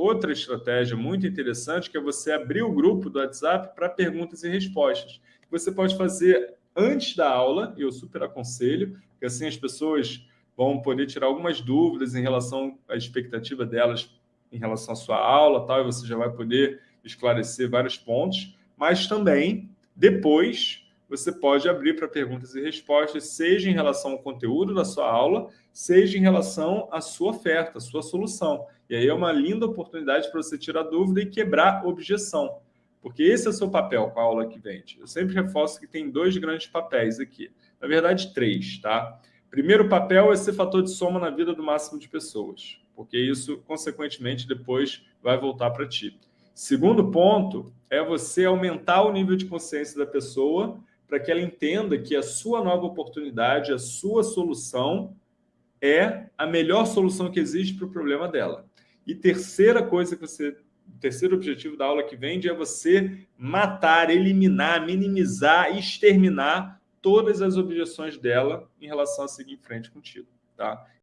outra estratégia muito interessante, que é você abrir o grupo do WhatsApp para perguntas e respostas. Você pode fazer antes da aula, e eu super aconselho, porque assim as pessoas vão poder tirar algumas dúvidas em relação à expectativa delas em relação à sua aula, tal, e você já vai poder esclarecer vários pontos, mas também, depois, você pode abrir para perguntas e respostas, seja em relação ao conteúdo da sua aula, seja em relação à sua oferta, à sua solução. E aí é uma linda oportunidade para você tirar dúvida e quebrar objeção, porque esse é o seu papel com a aula que vende. Eu sempre reforço que tem dois grandes papéis aqui, na verdade três, tá? Primeiro papel é ser fator de soma na vida do máximo de pessoas, porque isso, consequentemente, depois vai voltar para ti. Segundo ponto é você aumentar o nível de consciência da pessoa para que ela entenda que a sua nova oportunidade, a sua solução é a melhor solução que existe para o problema dela. E terceira coisa que você, terceiro objetivo da aula que vende é você matar, eliminar, minimizar, exterminar todas as objeções dela em relação a seguir em frente contigo, tá?